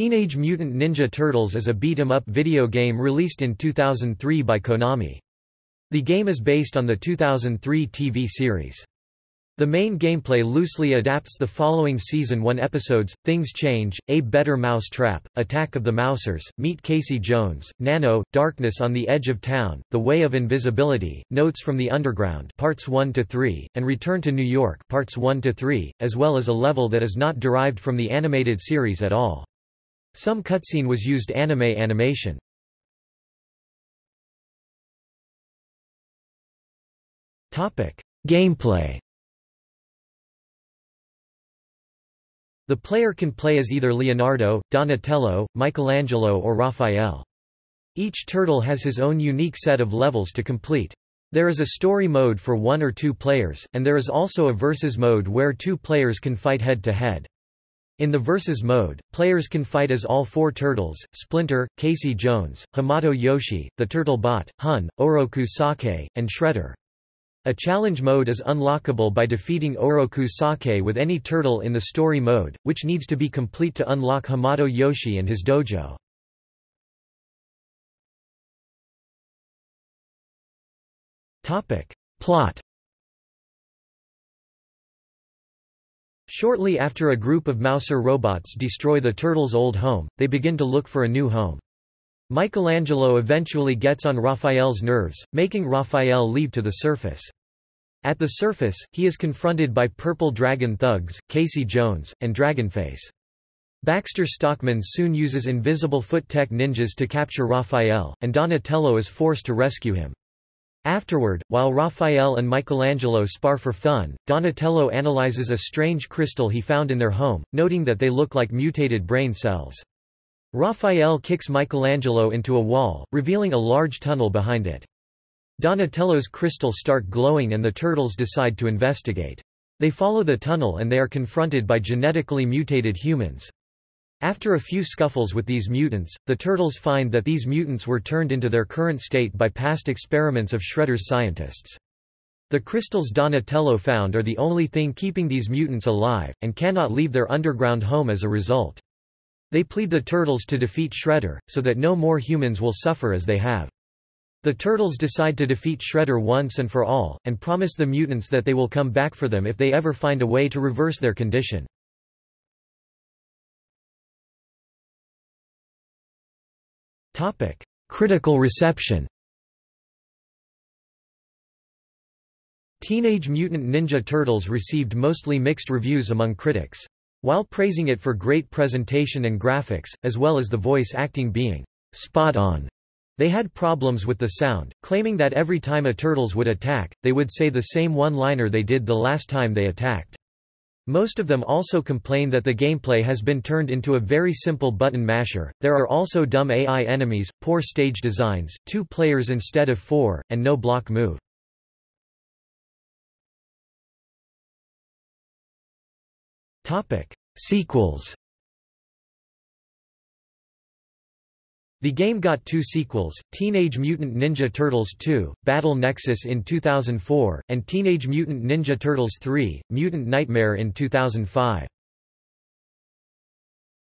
Teenage Mutant Ninja Turtles is a beat-em-up video game released in 2003 by Konami. The game is based on the 2003 TV series. The main gameplay loosely adapts the following Season 1 episodes, Things Change, A Better Mouse Trap, Attack of the Mousers, Meet Casey Jones, Nano, Darkness on the Edge of Town, The Way of Invisibility, Notes from the Underground Parts 1 to 3, and Return to New York Parts 1 to 3, as well as a level that is not derived from the animated series at all. Some cutscene was used anime animation. Gameplay The player can play as either Leonardo, Donatello, Michelangelo or Raphael. Each turtle has his own unique set of levels to complete. There is a story mode for one or two players, and there is also a versus mode where two players can fight head-to-head. In the versus mode, players can fight as all four turtles, Splinter, Casey Jones, Hamato Yoshi, the Turtle Bot, Hun, Oroku Saki, and Shredder. A challenge mode is unlockable by defeating Oroku Saki with any turtle in the story mode, which needs to be complete to unlock Hamato Yoshi and his dojo. Plot Shortly after a group of Mouser robots destroy the turtles' old home, they begin to look for a new home. Michelangelo eventually gets on Raphael's nerves, making Raphael leave to the surface. At the surface, he is confronted by Purple Dragon thugs, Casey Jones, and Dragonface. Baxter Stockman soon uses invisible foot tech ninjas to capture Raphael, and Donatello is forced to rescue him. Afterward, while Raphael and Michelangelo spar for fun, Donatello analyzes a strange crystal he found in their home, noting that they look like mutated brain cells. Raphael kicks Michelangelo into a wall, revealing a large tunnel behind it. Donatello's crystals start glowing and the turtles decide to investigate. They follow the tunnel and they are confronted by genetically mutated humans. After a few scuffles with these mutants, the turtles find that these mutants were turned into their current state by past experiments of Shredder's scientists. The crystals Donatello found are the only thing keeping these mutants alive, and cannot leave their underground home as a result. They plead the Turtles to defeat Shredder, so that no more humans will suffer as they have. The Turtles decide to defeat Shredder once and for all, and promise the mutants that they will come back for them if they ever find a way to reverse their condition. Critical reception Teenage Mutant Ninja Turtles received mostly mixed reviews among critics. While praising it for great presentation and graphics, as well as the voice acting being spot on, they had problems with the sound, claiming that every time a turtles would attack, they would say the same one-liner they did the last time they attacked. Most of them also complain that the gameplay has been turned into a very simple button masher. There are also dumb AI enemies, poor stage designs, two players instead of four, and no block move. Topic: Sequels. The game got two sequels, Teenage Mutant Ninja Turtles 2, Battle Nexus in 2004, and Teenage Mutant Ninja Turtles 3, Mutant Nightmare in 2005.